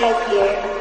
take here.